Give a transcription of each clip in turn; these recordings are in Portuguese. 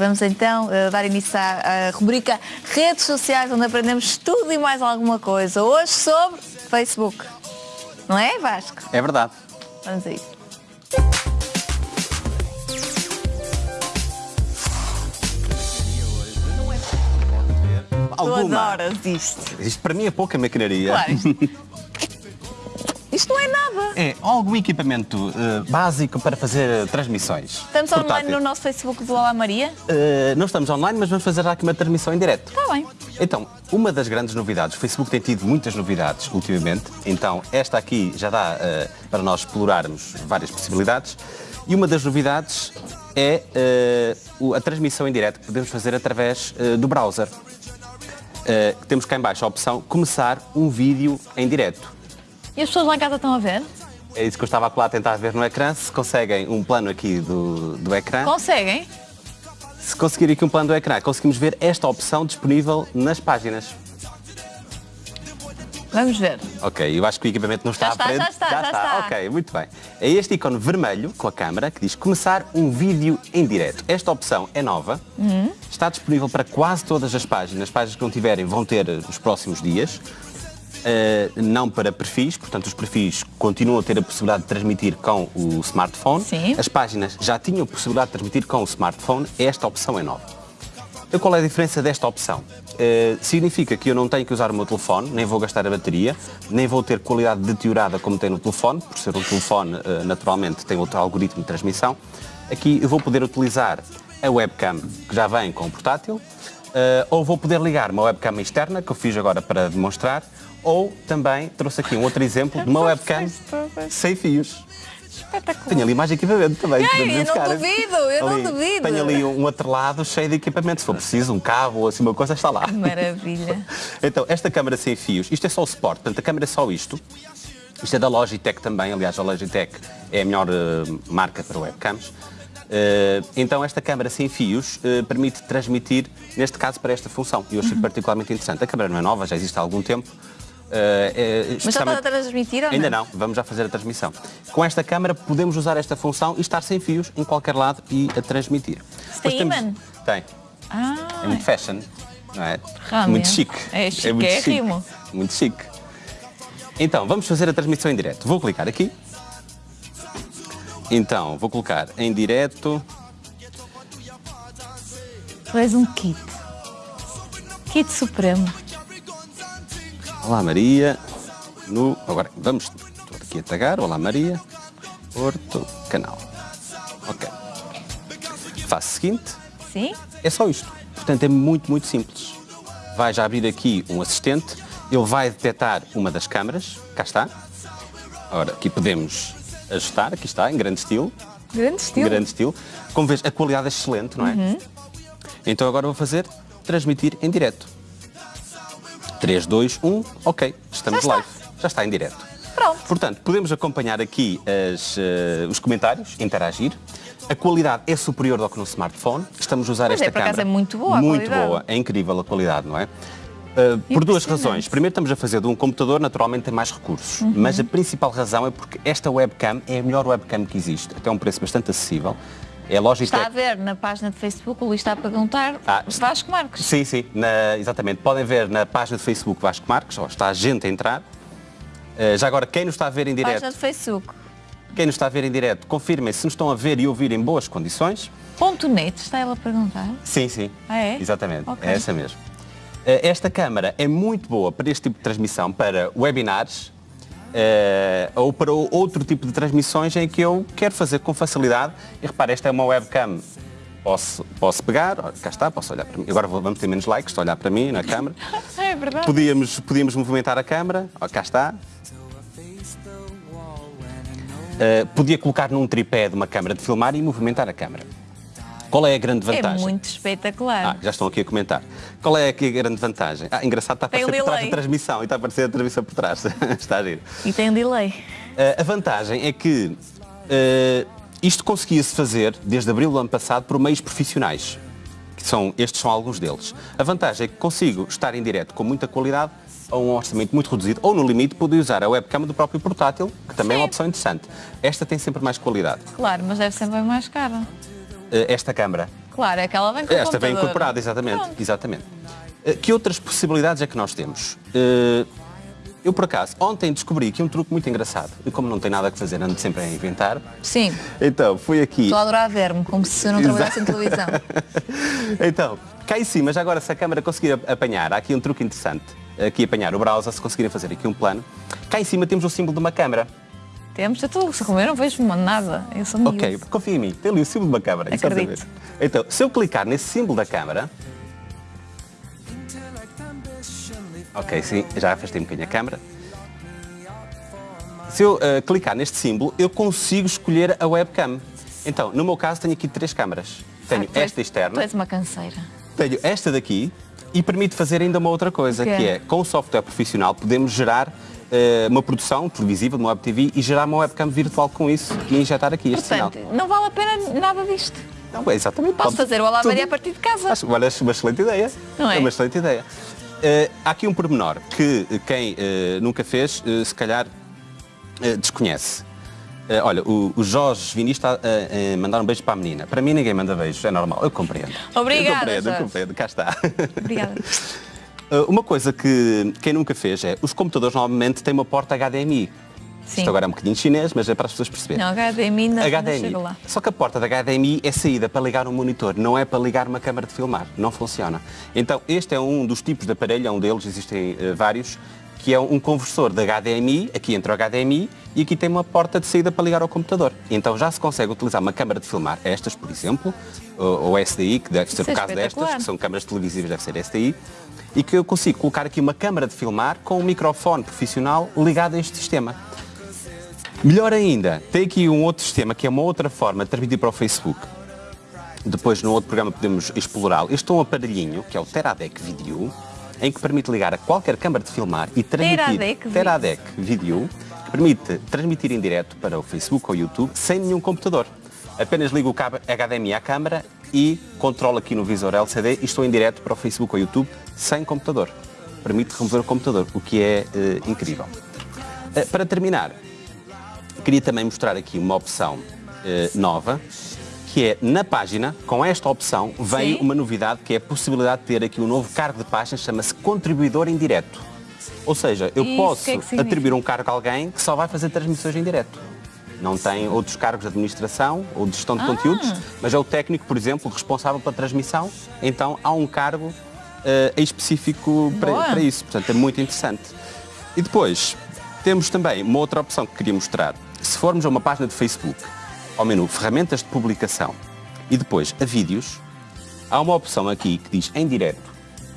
vamos então uh, dar início à, à rubrica Redes Sociais, onde aprendemos tudo e mais alguma coisa. Hoje sobre Facebook. Não é, Vasco? É verdade. Vamos a isso. Tu Alguma. adoras isto. Isto para mim é pouca maquinaria. Claro, isto, isto não é nada. É algum equipamento eh, básico para fazer transmissões. Estamos online Portátil. no nosso Facebook do Olá Maria. Eh, não estamos online, mas vamos fazer aqui uma transmissão em direto. Está bem. Então, uma das grandes novidades, o Facebook tem tido muitas novidades ultimamente, então esta aqui já dá eh, para nós explorarmos várias possibilidades. E uma das novidades é eh, o- a transmissão em direto que podemos fazer através eh, do browser. Eh, temos cá em baixo a opção começar um vídeo em direto. E as pessoas lá em casa estão a ver? É isso que eu estava lá a tentar ver no ecrã. Se conseguem um plano aqui do, do ecrã, Conseguem? se conseguir aqui um plano do ecrã, conseguimos ver esta opção disponível nas páginas. Vamos ver. Ok, eu acho que o equipamento não está Já à está, frente. já está, já está. Ok, muito bem. É este ícone vermelho com a câmera que diz começar um vídeo em direto. Esta opção é nova, Uhum. está disponível para quase todas as páginas. As páginas que não tiverem vão ter nos próximos dias. Uh, não para perfis, portanto os perfis continuam a ter a possibilidade de transmitir com o smartphone. Sim. As páginas já tinham a possibilidade de transmitir com o smartphone, esta opção é nova. E qual é a diferença desta opção? Eh, significa que eu não tenho que usar o meu telefone, nem vou gastar a bateria, nem vou ter qualidade deteriorada como tem no telefone, por ser um telefone, eh, naturalmente, tem outro algoritmo de transmissão. Aqui eu vou poder utilizar a webcam que já vem com o portátil, ou vou poder ligar uma webcam externa, que eu fiz agora para demonstrar, ou também trouxe aqui um outro exemplo de uma webcam sem fios. Espetacular. Tenho ali mais equipamento também. Ei, eu não duvido, eu não Ali, duvido. Tenho ali um outro lado cheio de equipamento. Se for preciso, um cabo ou assim uma coisa, está lá. Que maravilha. Então, esta câmara sem fios, isto é só o suporte, portanto a câmara é só isto. Isto é da Logitech também, aliás a Logitech é a melhor eh, marca para webcams. Eh, então esta câmara sem fios eh, permite transmitir, neste caso, para esta função. E eu Uhum. achei particularmente interessante. A câmara não é nova, já existe há algum tempo. É Mas já está a transmitir ou Ainda não? não, vamos já fazer a transmissão. Com esta câmara podemos usar esta função e estar sem fios em qualquer lado e a transmitir. Tem temos-? Tem. Ah, É muito fashion, não é? Realmente. Muito chique. É muito chique. chiquérrimo. Muito chique. Então, vamos fazer a transmissão em direto. Vou clicar aqui. Então, vou colocar em direto. tu és um kit. Kit supremo. Olá Maria. No... Agora, vamos estou aqui a tagar. Olá Maria. Porto Canal. Ok. Faço o seguinte. Sim? É só isto. Portanto, é muito, muito simples. Vai já abrir aqui um assistente, ele vai detectar uma das câmaras, cá está. Ora, aqui podemos ajustar, aqui está, em grande estilo. Grande estilo. grande estilo. Como vês, a qualidade é excelente, não é? Então agora vou fazer transmitir em direto. 3, 2, 1, ok, estamos Já live. Já está em direto. Pronto. Portanto, podemos acompanhar aqui as, eh, os comentários, interagir. A qualidade é superior ao que no smartphone. Estamos a usar Pois esta é, por acaso câmara. é muito boa Muito boa, é incrível a qualidade, não é? Uh, por duas razões. Primeiro, estamos a fazer de um computador, naturalmente tem mais recursos. Uhum. Mas a principal razão é porque esta webcam é a melhor webcam que existe. Até um preço bastante acessível. É Logitech. Está a ver na página de Facebook, o Luís está a perguntar Ah, Vasco Marques. Sim, sim, na- exatamente. Podem ver na página de Facebook Vasco Marques, está a gente a entrar. Uh, já agora, quem nos está a ver em direto, Página de Facebook. quem nos está a ver em direto, confirmem se nos estão a ver e ouvir em boas condições. Ponto net, está ela a perguntar. Sim, sim. Ah, é? Exatamente, Ok. é essa mesmo. Eh, Esta câmara é muito boa para este tipo de transmissão, para webinars eh, ou para outro tipo de transmissões em que eu quero fazer com facilidade. E repare, esta é uma webcam. Posso, posso pegar, ó, cá está, posso olhar para mim. Agora vamos ter menos likes, estou a olhar para mim na câmara. É verdade. Podíamos, podíamos movimentar a câmara, ó, cá está. Eh, podia colocar num tripé de uma câmara de filmar e movimentar a câmara. Qual é a grande É vantagem? muito espetacular. Ah, já estão aqui a comentar. Qual é aqui a grande vantagem? Ah, engraçado, está a aparecer por trás da transmissão e está a aparecer a transmissão por trás. está a giro. E tem um delay. Ah, a vantagem é que ah, isto conseguia-se fazer desde abril do ano passado por meios profissionais. Que são, estes são alguns deles. A vantagem é que consigo estar em direto com muita qualidade a um orçamento muito reduzido, ou no limite poder usar a webcam do próprio portátil, que também é uma Sim. opção interessante. Esta tem sempre mais qualidade. Claro, mas deve ser bem mais cara. Eh, esta câmara Claro, é que ela vem com Esta vem incorporada, exatamente. Pronto. exatamente. Eh, Que outras possibilidades é que nós temos? Eh, Eu, por acaso, ontem descobri aqui um truque muito engraçado. E como não tem nada a fazer, ando sempre a inventar. Sim, Então, fui aqui. estou a adorar ver-me, como se eu não trabalhasse em televisão. Então, cá em cima, já agora se a câmara conseguir ap- apanhar, há aqui um truque interessante. Aqui apanhar o browser, se conseguirem fazer aqui um plano. Cá em cima temos o símbolo de uma câmara. Temos, eu estou a comer, não vejo nada. Eu sou miúdo. Ok, confia em mim, tem ali o símbolo de uma câmara. Acredito. Então, se eu clicar nesse símbolo da câmara. Ok, sim, já afastei um bocadinho a câmara. Se eu eh, clicar neste símbolo, eu consigo escolher a webcam. Então, no meu caso, tenho aqui três câmaras. Tenho Ah, tu és- esta externa, Tu és uma canseira. tenho esta daqui e permite fazer ainda uma outra coisa, que é, com o software profissional, podemos gerar uma produção televisiva de uma web TV e gerar uma webcam virtual com isso e injetar aqui este Portanto, sinal. não vale a pena nada disto. Não, é exatamente. Posso fazer o Alabaria tudo. a partir de casa. Acho, olha, acho uma excelente ideia. Não é? uma excelente ideia. Eh, há aqui um pormenor que eh, quem eh, nunca fez, eh, se calhar eh, desconhece. Eh, olha, o, o Jorge Vini está a mandar um beijo para a menina. Para mim ninguém manda beijos, é normal, eu compreendo. Obrigada, Eu compreendo, eu Jorge. compreendo, cá está. Obrigada. Uh, Uma coisa que quem nunca fez é, os computadores normalmente têm uma porta HDMI. Sim. Isto agora é um bocadinho chinês, mas é para as pessoas perceberem. Não, HDMI ainda HDMI. chega lá. Só que a porta da HDMI é saída para ligar um monitor, não é para ligar uma câmara de filmar. Não funciona. Então, este é um dos tipos de aparelho, é um deles, existem eh, vários, que é um conversor de HDMI, aqui entra o HDMI, e aqui tem uma porta de saída para ligar ao computador. Então já se consegue utilizar uma câmara de filmar, estas, por exemplo, ou, ou SDI, que deve ser Isso o é caso destas, que são câmaras televisivas, deve ser SDI, e que eu consigo colocar aqui uma câmara de filmar com um microfone profissional ligado a este sistema. Melhor ainda, tem aqui um outro sistema que é uma outra forma de transmitir para o Facebook. Depois, no outro programa, podemos explorá-lo. Este é um aparelhinho, que é o Teradek Video, em que permite ligar a qualquer câmara de filmar e transmitir... Teradek Video. Que permite transmitir em direto para o Facebook ou YouTube sem nenhum computador. Apenas ligo o cabo HDMI à câmara e controlo aqui no visor LCD e estou em direto para o Facebook ou YouTube sem computador. Permite remover o computador, o que é eh, incrível. Eh, para terminar, queria também mostrar aqui uma opção eh, nova, que é na página, com esta opção, vem Sim. uma novidade que é a possibilidade de ter aqui um novo cargo de página, chama-se contribuidor em direto. Ou seja, eu Isso, posso que é que atribuir um cargo a alguém que só vai fazer transmissões em direto. Não tem outros cargos de administração ou de gestão de Ah. conteúdos, mas é o técnico, por exemplo, responsável pela transmissão. Então há um cargo eh, específico para, para isso. Portanto, é muito interessante. E depois, temos também uma outra opção que queria mostrar. Se formos a uma página de Facebook, ao menu Ferramentas de Publicação e depois a Vídeos, há uma opção aqui que diz em direto,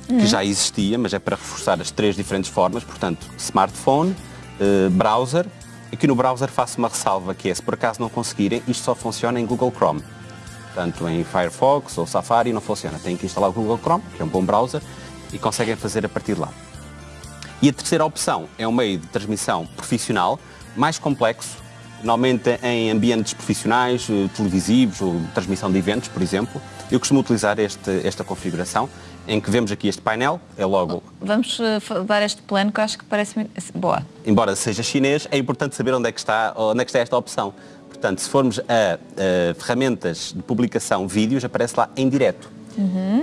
que já existia, mas é para reforçar as três diferentes formas, portanto, smartphone, eh, browser. Aqui no browser faço uma ressalva que é, se por acaso não conseguirem, isto só funciona em Google Chrome. Portanto, em Firefox ou Safari não funciona. Tem que instalar o Google Chrome, que é um bom browser, e conseguem fazer a partir de lá. E a terceira opção é um meio de transmissão profissional, mais complexo, normalmente em ambientes profissionais, eh, televisivos ou transmissão de eventos, por exemplo. Eu costumo utilizar este- esta configuração, em que vemos aqui este painel, é logo, Vamos eh, dar este plano que eu acho que parece boa. embora seja chinês, é importante saber onde é que está, onde é que está esta opção. Portanto, se formos a, a ferramentas de publicação vídeos, aparece lá em direto.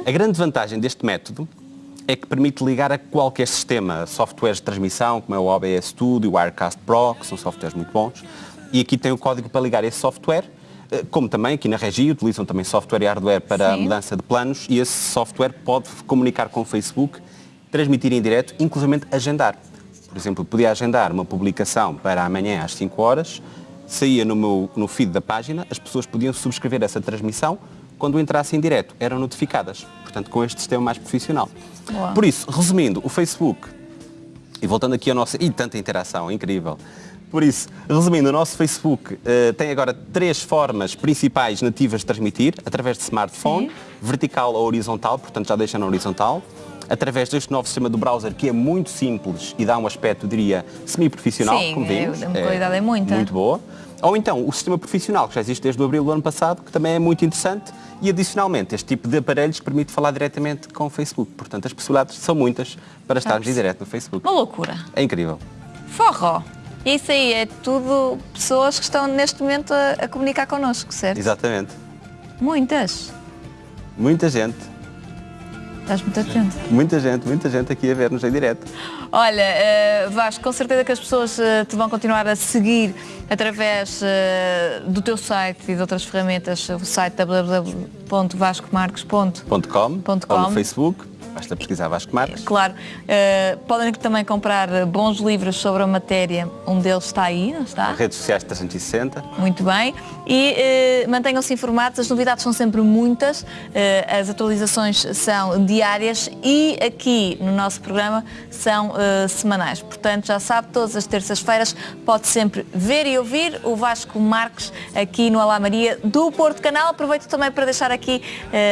A grande vantagem deste método é que permite ligar a qualquer sistema, softwares de transmissão, como é o OBS Studio, o Wirecast Pro, que são softwares muito bons, e aqui tem o código para ligar esse software, eh, como também aqui na Regi utilizam também software e hardware para a Sim. mudança de planos, e esse software pode comunicar com o Facebook, transmitir em direto, inclusive agendar. Por exemplo, podia agendar uma publicação para amanhã às 5 horas, saía no, meu, no feed da página, as pessoas podiam subscrever essa transmissão, quando entrassem em direto, eram notificadas. Portanto, com este sistema mais profissional. Boa. Por isso, resumindo, o Facebook, e voltando aqui ao nosso... E tanta interação, incrível. Por isso, resumindo, o nosso Facebook eh, tem agora três formas principais nativas de transmitir, através de smartphone, Sim. vertical ou horizontal, portanto já deixa na horizontal, através deste novo sistema do browser que é muito simples e dá um aspecto, diria, semi-profissional, como é- vimos. a qualidade é muita. Muito boa. Ou então o sistema profissional, que já existe desde o abril do ano passado, que também é muito interessante, e adicionalmente este tipo de aparelhos permite falar diretamente com o Facebook. Portanto, as possibilidades são muitas para estarmos em direto no Facebook. Uma loucura. É incrível. Forró. Isso aí é tudo pessoas que estão neste momento a, a comunicar connosco, certo? Exatamente. Muitas. Muita gente, Estás muito atento. muita gente, muita gente aqui a ver-nos em direto. Olha, eh, Vasco, com certeza que as pessoas eh, te vão continuar a seguir através eh, do teu site e de outras ferramentas, o site www.vascomarcos.com. .com, Ponto ou com. no Facebook, basta pesquisar Vasco Marques. Claro, eh, podem também comprar bons livros sobre a matéria, um deles está aí, não está? Redes sociais 360. Muito bem. E eh, mantenham-se informados, as novidades são sempre muitas, eh, as atualizações são diárias e aqui no nosso programa são semanais. Portanto, já sabe, todas as terças-feiras pode sempre ver e ouvir o Vasco Marques aqui no Alá Maria do Porto Canal. Aproveito também para deixar aqui,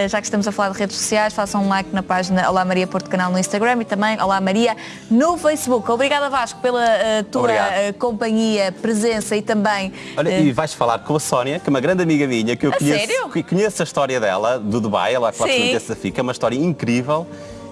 já que estamos a falar de redes sociais, façam um like na página Olá Maria Porto Canal no Instagram e também Olá Maria no Facebook. Obrigada Vasco pela eh, tua Obrigado. eh, companhia, presença e também Olha, eh, e vais falar com a Sónia, que é uma grande amiga minha, que eu A conheço, sério? que conheço a história dela, do Dubai, ela Sim. claramente desafio, que é uma história incrível.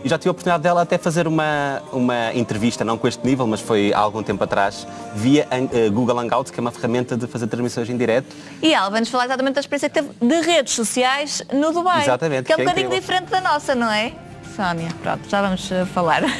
E já tive a oportunidade dela até fazer uma, uma entrevista, não com este nível, mas foi há algum tempo atrás, via Google Hangouts, que é uma ferramenta de fazer transmissões em direto. E ela vai-nos falar exatamente da experiência que teve de redes sociais no Dubai. Exatamente, Que é um que é bocadinho incrível. diferente da nossa, não é? Sónia, pronto, já vamos eh, falar.